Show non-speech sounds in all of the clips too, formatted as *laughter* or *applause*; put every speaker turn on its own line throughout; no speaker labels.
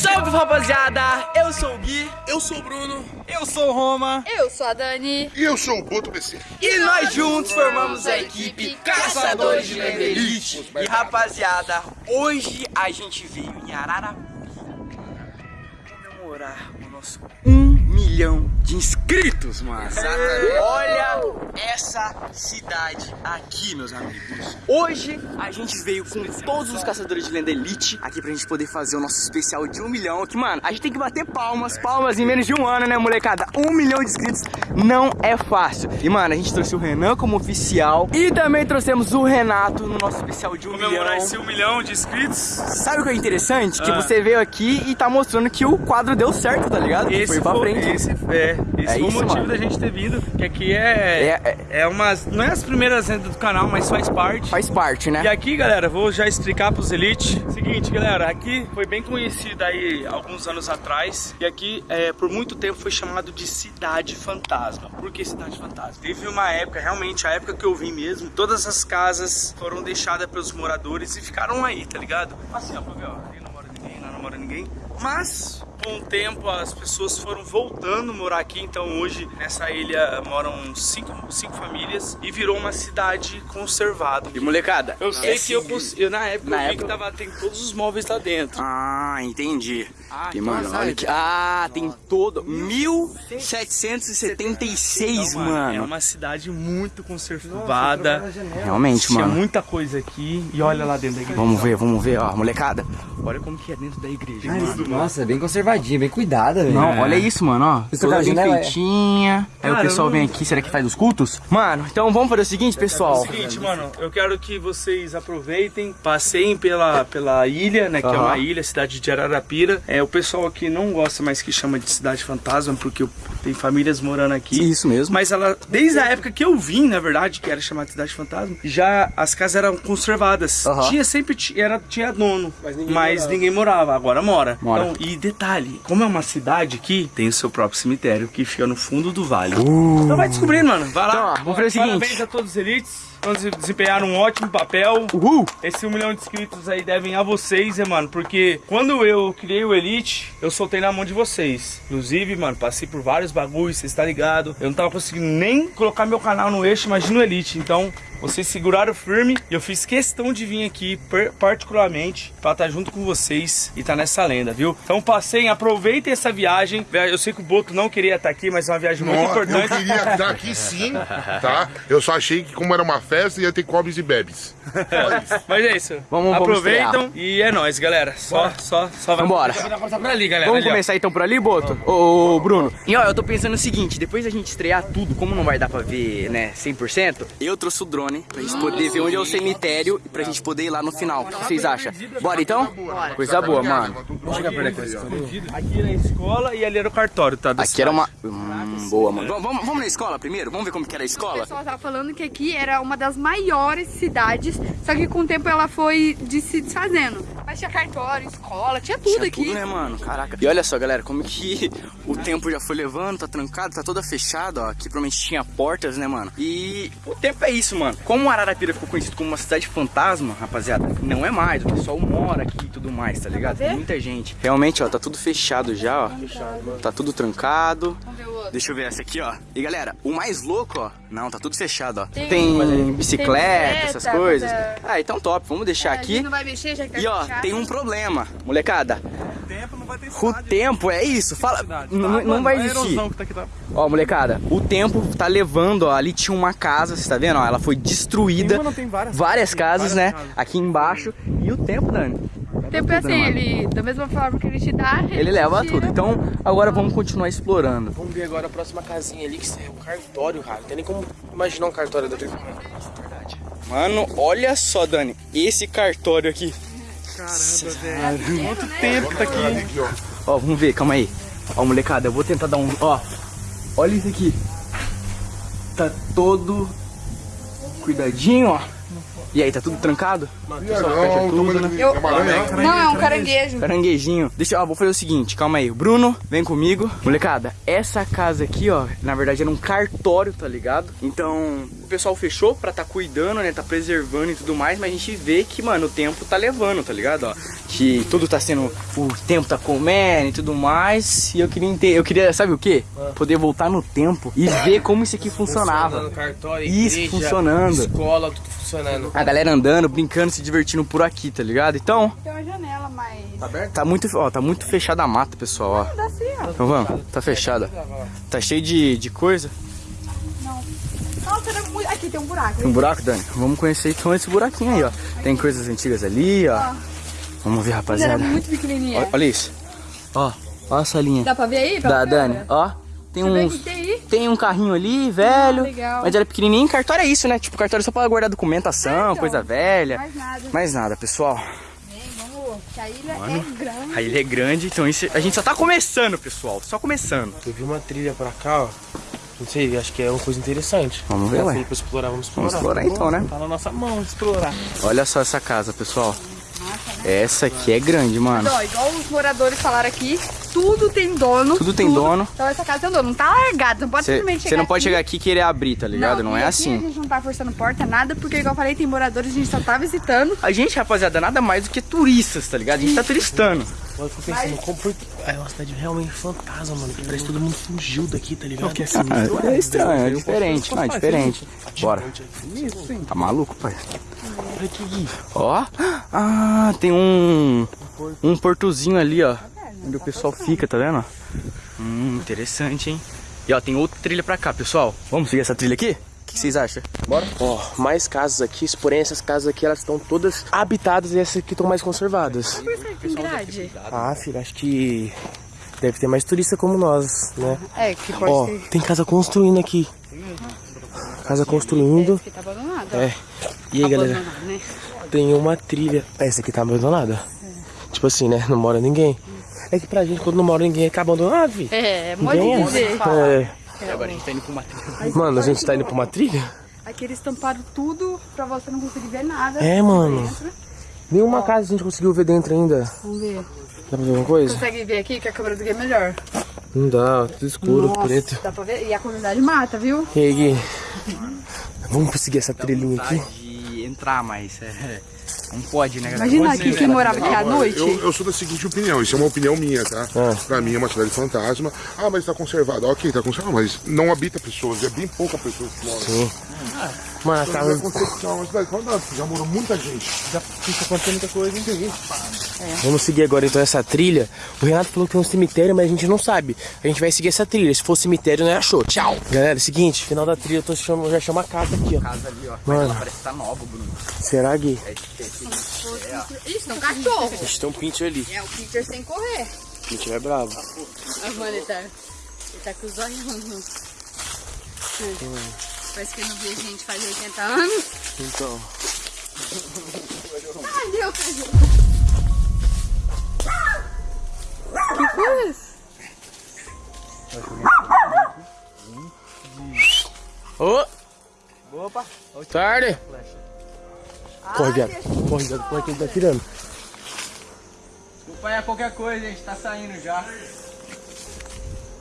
Salve rapaziada, eu sou o Gui,
Eu sou o Bruno.
eu sou o Roma
Eu sou a Dani.
E eu sou o Boto PC.
e nós juntos formamos a equipe Caçadores de Lenda Elite. E rapaziada, hoje a gente veio em Araraquara comemorar o nosso 1 milhão de inscritos, mano. Olha essa cidade aqui, meus amigos. Hoje a gente veio com todos os caçadores de lenda elite aqui pra gente poder fazer o nosso especial de um milhão. Que, mano, a gente tem que bater palmas, palmas em menos de um ano, né, molecada? Um milhão de inscritos não é fácil. E, mano, a gente trouxe o Renan como oficial e também trouxemos o Renato no nosso especial de um
Comemorar
milhão.
esse um milhão de inscritos.
Sabe o que é interessante? Que
Ah.
você veio aqui e tá mostrando que o quadro deu certo, tá ligado? Que
Esse
foi pra frente.
Esse, é, esse
É
foi
isso,
o motivo
mano.
da gente ter vindo. Que aqui é.
É,
É, uma. Não é as primeiras rendas do canal, mas faz parte.
Faz parte, né?
E aqui, galera, vou já explicar pros Elite. Seguinte, galera, aqui foi bem conhecido aí alguns anos atrás. E aqui, é, por muito tempo, foi chamado de Cidade Fantasma. Por que Cidade Fantasma? Teve uma época, realmente, a época que eu vim mesmo, todas as casas foram deixadas pelos moradores e ficaram aí, tá ligado? Assim, ó, pra ver, ó, ali não mora ninguém, não mora ninguém. Mas, com o tempo, as pessoas foram voltando a morar aqui. Então, hoje, nessa ilha moram cinco, cinco famílias e virou uma cidade conservada.
E molecada?
Eu sei que eu, eu na época
Na
eu vi
época-
que tava, tem todos os móveis lá dentro.
Ah, entendi.
Ah,
e
então
mano,
sabe.
olha que. Ah, tem todo. 1776,
Então,
mano.
É uma cidade muito conservada.
Realmente,
Tinha
mano.
muita coisa aqui. E olha lá dentro da igreja.
Vamos ver, vamos ver, ó, molecada. Olha como que é dentro da igreja, mano.
Nossa, é bem conservadinha, bem cuidada, velho.
Não, olha isso, mano, ó.
Isso
Toda bem
janela, é?
feitinha. Aí o pessoal vem aqui, será que faz os cultos? Mano, então vamos fazer o seguinte, pessoal.
É o seguinte, mano, eu quero que vocês aproveitem, passeiem pela, pela ilha, né? Que é
Aham.
uma ilha, cidade de Ararapira. É, o pessoal aqui não gosta mais que chama de cidade fantasma, porque tem famílias morando aqui.
Isso mesmo.
Mas ela, desde a época que eu vim, na verdade, que era chamada de Cidade Fantasma, já as casas eram conservadas. Tinha sempre era, tinha dono, mas ninguém, morava. agora mora.
Mora.
Então, e detalhe, como é uma cidade aqui, tem o seu próprio cemitério que fica no fundo do vale. Então vai descobrindo, mano. Vai lá.
Então, ó, vamos fazer o seguinte.
Parabéns a todos os elites. Vamos desempenhar um ótimo papel.
Uhul!
Esse um milhão de inscritos aí devem a vocês, né, mano? Porque quando eu criei o Elite, eu soltei na mão de vocês. Inclusive, mano, passei por vários bagulhos, vocês tá ligado? Eu não tava conseguindo nem colocar meu canal no eixo, imagina o Elite. Então, vocês seguraram firme e eu fiz questão de vir aqui, particularmente, pra estar junto com vocês e tá nessa lenda, viu? Então, passei, aproveitem essa viagem. Eu sei que o Boto não queria estar aqui, mas é uma viagem muito
Nossa, eu
importante.
queria estar *laughs* aqui sim, tá? Eu só achei que como era uma festa ia ter cobres e bebes. *laughs*
Mas é isso.
Vamos- vamos
Aproveitam e é nóis, galera. Só, só, só vai.
Vambora.
por ali, galera.
Vamos começar então por ali, Boto? Ô, ô, Bruno. E ó, eu tô pensando o seguinte, depois da gente estrear tudo, como não vai dar pra ver, né, 100%, eu trouxe o drone pra gente poder ver onde é o cemitério e pra gente poder ir lá no final. O que vocês acham? Bora então? Coisa boa, mano.
Chega perto aqui,
Aqui na escola e ali era o cartório, tá?
Aqui era uma... Hum, boa, mano. Vamos, vamos, vamos na escola primeiro? Vamos ver como que era a
O
escola?
pessoal tava falando que aqui era uma das maiores cidades, só que com o tempo ela foi de se desfazendo. Mas tinha cartório, escola, tinha tudo
Tinha
aqui.
tudo, né, mano? Caraca. E olha só, galera, como que o tempo já foi levando, tá trancado, tá toda fechada, ó. Aqui provavelmente tinha portas, né, mano? E o tempo é isso, mano. Como Ararapira ficou conhecido como uma cidade fantasma, rapaziada, não é mais. O pessoal mora aqui e tudo mais, tá ligado? Tem muita gente. Realmente, ó, tá tudo fechado já, ó. Tá tudo trancado.
Vamos ver.
Deixa eu ver essa aqui, ó. E galera, o mais louco, ó. Não, tá tudo fechado, ó.
Tem-
Tem, bicicleta, essas
bicicleta,
coisas.
é.
Ah, então top. Vamos deixar
gente
aqui.
não vai mexer, já que tá
E ó,
fechado.
tem um problema, molecada.
O tempo não vai ter
O tempo é isso, fala, não, não vai existir.
Que tá aqui, tá?
Ó, molecada, o tempo tá levando, ó, ali tinha uma casa, você tá vendo? Ó, ela foi destruída.
Tem uma, não, tem várias
casas,
várias
né?
casas.
Aqui embaixo. E o tempo, Dani?
O tempo é assim, ele, da mesma forma que ele te dá, ele,
Ele leva
tira.
tudo. Então, agora vamos continuar explorando.
Vamos ver agora a próxima casinha ali, que é um cartório, cara. Não tem nem como imaginar um cartório daquele.
Mano, olha só, Dani, esse cartório aqui.
Caramba, velho. Quanto tempo tá aqui?
Aqui, ó.
Ó, vamos ver, calma aí. Ó, molecada, eu vou tentar dar um. Ó, olha isso aqui. Tá todo cuidadinho, ó. E aí, tá tudo trancado?
Não,
Eu-
é aranha.
Não, é um caranguejo.
Caranguejinho. Deixa eu, ó, vou fazer o seguinte, calma aí. Bruno, vem comigo. Molecada, essa casa aqui, ó, na verdade era um cartório, tá ligado? Então, o pessoal fechou pra tá cuidando, né? Tá preservando e tudo mais, mas a gente vê que, mano, o tempo tá levando, tá ligado? Ó, que tudo tá sendo. O tempo tá comendo e tudo mais. E eu queria entender. Eu queria, sabe o quê? Poder voltar no tempo e ver como isso aqui funcionava.
Funcionando, cartório,
Isso,
igreja,
funcionando.
escola, tudo funcionando.
A galera andando, brincando, se divertindo por aqui, tá ligado? Então,
Tem uma janela, mas.
Tá muito, ó, tá muito fechada a mata, pessoal, ó.
Dá assim, ó.
Então vamos, tá fechada. Tá cheio de, de coisa.
Nossa, era muito. Aqui tem um buraco.
Tem um buraco, Dani? Vamos conhecer então esse buraquinho aí, ó. Tem coisas antigas ali, ó. Vamos ver,
Mas era
rapaziada.
muito pequenininha.
Olha, olha isso. Ó, ó a salinha.
Dá pra ver aí?
Da
Pela
Dani, ó. Tem
ver
uns.
que tem aí.
Tem um carrinho ali, velho.
Ah, legal.
Mas era pequenininho. Cartório é isso, né? Tipo, cartório é só pra guardar documentação,
É, então.
coisa velha.
Mais nada.
Mais nada, pessoal.
Vem, vamos. Que a ilha é grande.
A ilha é grande, então isso, a gente só tá começando, pessoal. Só começando.
Eu vi uma trilha pra cá, ó. Não sei, acho que é uma coisa interessante.
Vamos ver,
Já
ué.
explorar, vamos explorar.
Vamos explorar então, né?
Tá na nossa mão explorar.
Olha só essa casa, pessoal. Essa aqui é grande, mano.
Ó, igual os moradores falaram aqui, tudo tem dono.
Tudo tem dono.
Então essa casa tem dono. Não tá largado. Não pode simplesmente
Você não pode
aqui.
chegar aqui e querer abrir, tá ligado? Não,
e
é
aqui A
assim.
gente não tá forçando porta, nada, porque igual eu falei, tem moradores, a gente só tá visitando.
A gente, rapaziada, nada mais do que turistas, tá ligado? A gente tá turistando.
Eu fico pensando, como foi... É uma cidade realmente fantasma, mano. que Parece que todo mundo fugiu daqui, tá ligado? Que é sinistro.
É estranho, é diferente. Não, é diferente. Bora. Tá maluco, pai? Ó. Ah, tem um. Um portozinho ali, ó. Onde o pessoal fica, tá vendo? Hum, interessante, hein? E ó, tem outra trilha pra cá, pessoal. Vamos seguir essa trilha aqui? O que vocês acham?
Bora? Ó, mais casas aqui, porém essas casas aqui, elas estão todas habitadas e essas aqui estão mais conservadas.
Por que tem grade?
Ah, filho, acho que deve ter mais turista como nós, né?
É, que pode
Ó,
ter.
tem casa construindo aqui. Casa construindo.
Tá abandonado.
É. E aí, galera?
Abandonado, né?
Tem uma trilha. É, Essa aqui tá abandonada. Tipo assim, né? Não mora ninguém. É que pra gente, quando não mora ninguém, abandonado, vi.
É, pode
Ninguém
dizer.
É.
Agora a gente tá indo pra uma trilha.
Mano, a gente tá indo pra uma trilha?
Aqui eles tamparam tudo pra você não conseguir ver nada.
É, mano.
Dentro.
Nenhuma casa a gente conseguiu ver dentro ainda.
Vamos ver.
Dá pra ver alguma coisa?
Consegue ver aqui que a câmera do Gui é melhor.
Não dá, tudo escuro,
Nossa,
preto.
dá pra ver? E a comunidade mata, viu?
E aí, Gui? Vamos seguir essa trilhinha aqui?
De entrar, mas é. Não pode, né, galera?
Imagina aqui quem morava aqui à noite.
Eu, eu sou da seguinte opinião, isso é uma opinião minha, tá?
Ah.
Pra mim é uma cidade fantasma. Ah, mas tá conservado. Ok, tá conservado, mas não habita pessoas, é bem pouca pessoas que moram.
Sim. Mano, a
Então,
casa...
que é uma cidade fantasma, já morou muita gente. Já fica acontecendo muita coisa, entende?
Vamos seguir agora então essa trilha. O Renato falou que tem um cemitério, mas a gente não sabe. A gente vai seguir essa trilha. Se for cemitério, não é achou. Tchau. Galera, é o seguinte, final da trilha eu tô chamando, eu já chamo a casa aqui, ó.
Casa ali, ó.
Mano.
Ela parece que tá nova, Bruno.
Será, Gui?
Isso, tem um cachorro.
Ixi, tem um pincher ali.
É, o Peter sem correr.
Pincher é bravo.
Ah, mano, ele tá, ele tá com os olhos. Parece que não vê gente faz 80 anos.
Então. *laughs*
Ai, meu cachorro. Que coisa?
Ô! Opa! Tarde! Corre, viado. Corre, viado. Corre que ele tá tirando.
Desculpa aí qualquer coisa, a gente tá saindo já.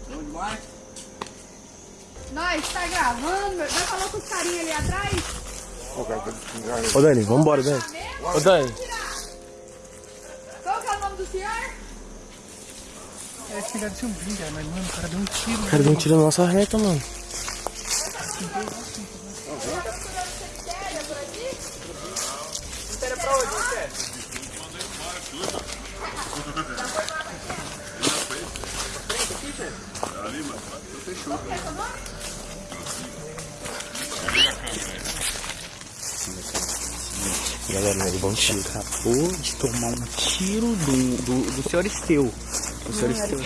Bom demais.
Nós tá gravando. Vai falar com os carinha ali atrás?
Ô, Dani, vambora, Dani. Ô, Dani.
Qual que é o nome do senhor?
O cara deu um tiro na nossa reta, mano. Galera, ele um tiro.
Acabou de tomar um tiro do, do, do senhor Esteu. O senhor Esteu.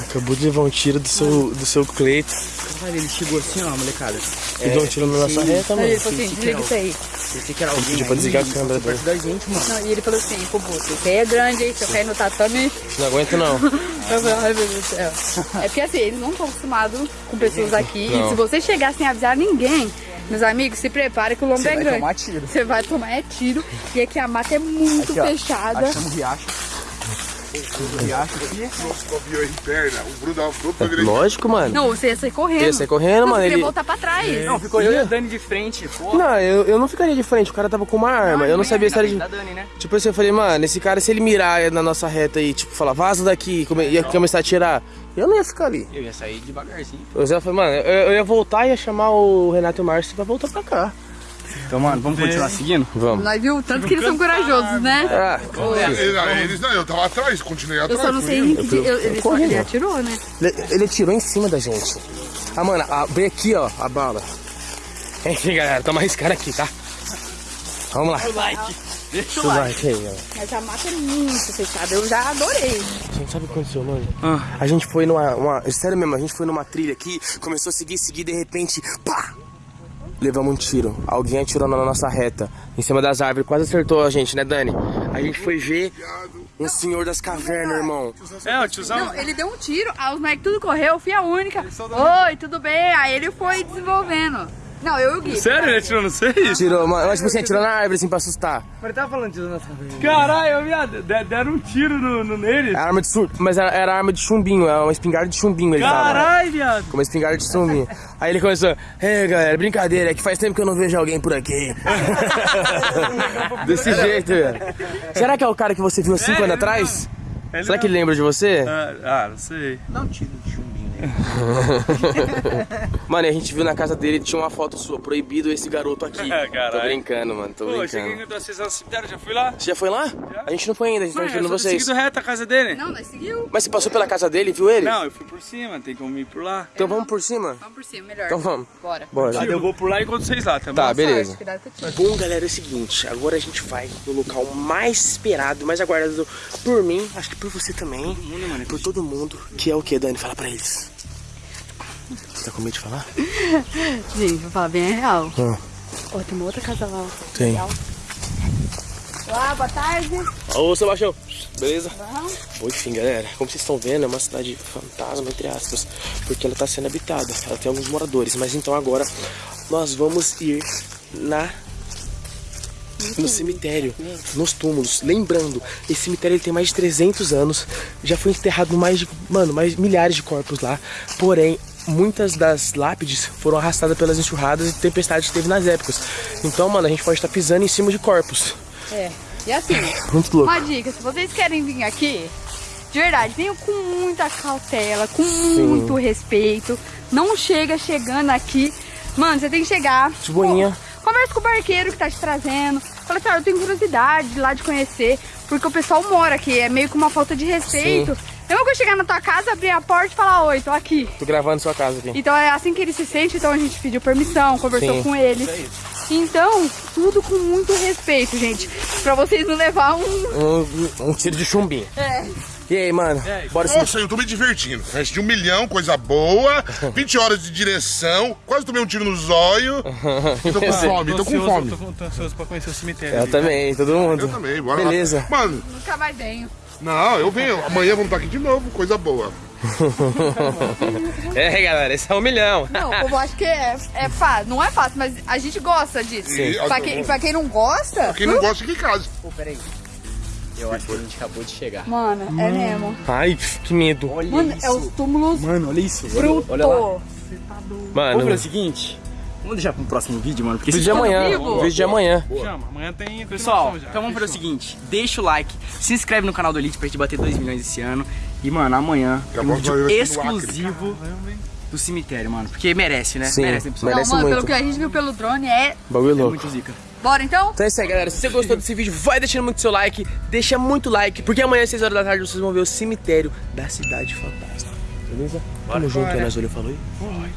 Acabou de levar um tiro do seu, do seu Cleito.
Caralho, ele chegou assim, ó, molecada.
E deu um tiro na nossa reta, mano.
Ele falou assim, desliga isso aí.
Pensei que era alguém
Pediu pra
aí,
desligar a câmera dele.
perto da gente, mano.
Não, e ele falou assim, pô, aí é grande, hein? Se eu cair no tatame,
Não aguento, não. *laughs*
eu falei, ai meu Deus do céu. É porque assim, eles não estão acostumados com pessoas aqui.
Não.
E se você chegar sem avisar ninguém, Meus amigos, se preparem que o lombo é
vai
grande.
tomar tiro.
Você vai tomar é tiro. E aqui a mata é muito
Aqui, ó.
fechada.
Achamos o riacho. O riacho aqui.
Escorpião em perna. O Bruno dava fruto pra direita.
Lógico, mano.
Não, você ia sair correndo.
Ia sair correndo, mano,
Você ia
ele-
voltar pra trás.
Não, ficou eu e a Dani de frente. Pô.
Não, eu, eu não ficaria de frente, o cara tava com uma arma, eu não sabia se era de...
Da Dani, né?
Tipo assim, eu falei, mano, esse cara, se ele mirar na nossa reta e, tipo, falar, vaza daqui, come- ia começar a tirar, eu não ia ficar ali.
Eu ia sair devagarzinho.
Eu já falei, mano, eu, eu ia voltar e ia chamar o Renato e o Márcio pra voltar pra cá.
Então, mano, vamos continuar seguindo?
Vamos.
Nós viu tanto que eles são corajosos, né?
Ah,
Eles, não, eu tava atrás, continuei
Eu
atrás.
só não sei em que eu- ele só ele atirou, né?
ele, ele atirou em cima da gente. Ah, mano, bem aqui, ó, a bala. Enfim, galera, tamo arriscando aqui, tá? Vamos lá.
Like. Deixa
Deixa o like aí, ó.
Mas a mata é muito fechada. Eu já adorei.
Gente, sabe o que aconteceu, mano?
Ah.
A gente foi numa. Uma, sério mesmo, a gente foi numa trilha aqui, começou a seguir, seguir, de repente, pá! Levamos um tiro. Alguém atirou na nossa reta, em cima das árvores, quase acertou a gente, né, Dani? A gente foi ver um senhor das cavernas, irmão.
É, o tiozão.
Não, ele deu um tiro, aí os moleques tudo correu, eu fui a única. Oi, tudo bem? Aí ele foi desenvolvendo. Não, eu e o Gui.
Sério, ele atirou no seis?
Tirou, mano, mas, tipo assim, atirou na árvore, assim, pra assustar.
Mas tava falando de nossa
Caralho, viado, de- deram um tiro no, no nele.
Era arma de sur... Mas era, era arma de chumbinho, era uma espingarda de chumbinho ele tava.
Caralho, viado.
Com uma espingarda de chumbinho. Aí ele começou, é galera, brincadeira, é que faz tempo que eu não vejo alguém por aqui. *laughs* Desse jeito, velho. Será que é o cara que você viu há cinco
É,
anos
ele
atrás?
Ele
Será que ele lembra de você?
Ah, ah, não sei.
Dá um tiro de chumbinho? *laughs*
Mano, e a gente viu na casa dele, tinha uma foto sua, proibido esse garoto aqui.
É, *laughs* caralho.
Tô brincando, mano, tô
Pô,
brincando.
cheguei em cemitério, já fui lá?
Você já foi lá? A gente não foi ainda, a gente tá
Mano, só
vocês.
seguido reto a casa dele.
Não, nós seguiu.
Mas você passou pela casa dele e viu ele?
Não, eu fui por cima, tem como ir por lá.
Então vamos por cima?
Vamos por cima, melhor.
Então vamos.
Bora.
Bora.
Eu vou por lá enquanto vocês lá, tá bom?
Tá, beleza. Bom, galera, é o seguinte, agora a gente vai no local mais esperado, mais aguardado por mim, acho que por você também, por todo mundo, que é o que, Dani? Fala pra eles. Você tá com medo de falar? *laughs*
Gente, vou falar bem a real.
Ah.
Ó, tem uma outra casa lá.
Tem.
Olá, boa tarde.
Ô, Sebastião, beleza? Bom, enfim, galera, como vocês estão vendo, é uma cidade fantasma, entre aspas, porque ela tá sendo habitada, ela tem alguns moradores, mas então agora nós vamos ir na... No cemitério, nos túmulos. Lembrando, esse cemitério ele tem mais de 300 anos. Já foi enterrado mais de, mano, mais milhares de corpos lá. Porém, muitas das lápides foram arrastadas pelas enxurradas e tempestades que teve nas épocas. Então, mano, a gente pode estar pisando em cima de corpos.
É. E assim, *laughs*
Muito louco.
uma dica, se vocês querem vir aqui, de verdade, venham com muita cautela, com muito respeito. Não chega chegando aqui. Mano, você tem que chegar.
De boinha.
pô, Conversa com o barqueiro que tá te trazendo. Fala assim, ó, eu tenho curiosidade de lá de conhecer. Porque o pessoal mora aqui, é meio que uma falta de respeito. Eu não vou chegar na tua casa, abrir a porta e falar, oi, tô aqui.
Tô gravando sua casa aqui.
Então é assim que ele se sente, então a gente pediu permissão, conversou
Sim.
com ele. Então, tudo com muito respeito, gente. Pra vocês não levar um.
Um, um tiro de chumbinho.
É.
E aí, mano? Bora se
Nossa, eu tô me divertindo. Reste de um milhão, coisa boa. *laughs* 20 horas de direção. Quase tomei um tiro no zóio. *laughs* Tô com fome, tô com
ansioso,
fome.
Tô, com- tô ansioso pra conhecer o cemitério.
Eu
ali, tá?
também, todo mundo.
Eu também, bora
Beleza.
lá. Mano,
Nunca mais venho.
Não, eu venho. Amanhã vamos estar aqui de novo, coisa boa.
É, galera, esse é um milhão.
Não, o povo acha que é, é fácil. Não é fácil, mas a gente gosta disso.
Sim.
Pra, quem, pra quem não gosta.
Quem não gosta, fica em casa.
Pô, peraí. Eu acho que a gente acabou de chegar.
Mano, é mesmo.
Ai, que medo.
Olha
Mano,
isso.
é os túmulos
Mano, olha isso.
brutos.
Olha lá.
Mano,
Vamos fazer o seguinte. Vamos deixar pro próximo vídeo, mano. Porque
vídeo de amanhã.
vivo?
Vídeo de amanhã.
Chama, amanhã tem
Pessoal,
já.
então vamos fazer o seguinte: deixa o like, se inscreve no canal do Elite pra gente bater 2 milhões esse ano. E, mano, amanhã tem um vídeo
vai
exclusivo do cemitério, mano. Porque merece, né?
Sim,
merece, né, pessoal?
merece
não, mano,
muito.
pelo que a gente viu pelo drone é.
Bagulho
É
louco.
muito zica.
Bora então?
Então é isso aí, galera. Se você gostou desse vídeo, vai deixando muito seu like. Deixa muito like, porque amanhã às 6 horas da tarde vocês vão ver o cemitério da Cidade Fantasma. Beleza? Tamo junto, aí, nós olhou falou aí.